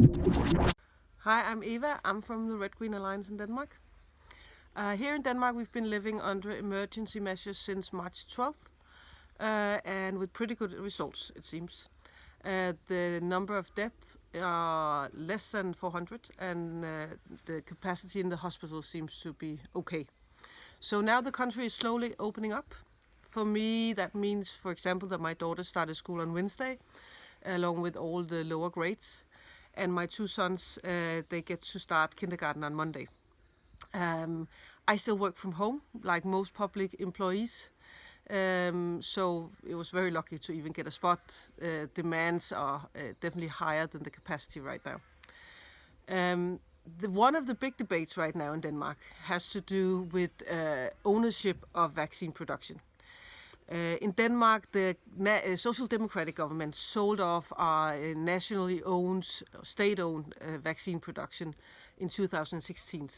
Hi, I'm Eva. I'm from the Red Green Alliance in Denmark. Uh, here in Denmark we've been living under emergency measures since March 12th uh, and with pretty good results it seems. Uh, the number of deaths are less than 400 and uh, the capacity in the hospital seems to be okay. So now the country is slowly opening up. For me that means for example that my daughter started school on Wednesday along with all the lower grades and my two sons, uh, they get to start kindergarten on Monday. Um, I still work from home, like most public employees, um, so it was very lucky to even get a spot. Uh, demands are uh, definitely higher than the capacity right now. Um, the, one of the big debates right now in Denmark has to do with uh, ownership of vaccine production. Uh, in Denmark, the uh, Social Democratic government sold off our uh, nationally owned, state-owned vaccine production in 2016.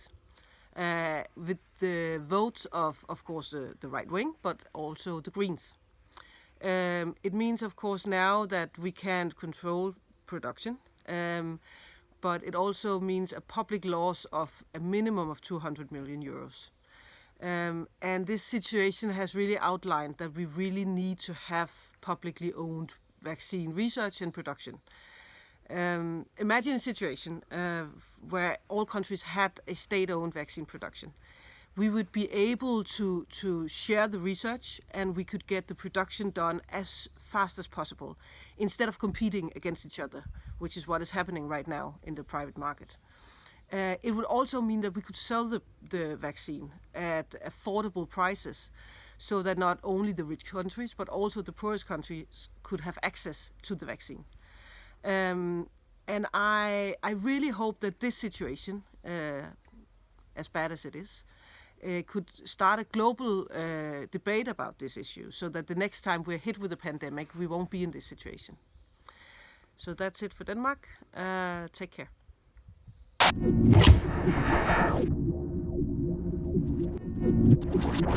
Uh, with the votes of, of course, the, the right wing, but also the Greens. Um, it means, of course, now that we can't control production, um, but it also means a public loss of a minimum of 200 million euros. Um, and this situation has really outlined that we really need to have publicly owned vaccine research and production. Um, imagine a situation uh, where all countries had a state-owned vaccine production. We would be able to, to share the research and we could get the production done as fast as possible instead of competing against each other, which is what is happening right now in the private market. Uh, it would also mean that we could sell the, the vaccine at affordable prices so that not only the rich countries but also the poorest countries could have access to the vaccine. Um, and I, I really hope that this situation, uh, as bad as it is, uh, could start a global uh, debate about this issue so that the next time we're hit with a pandemic, we won't be in this situation. So that's it for Denmark. Uh, take care. Yeah.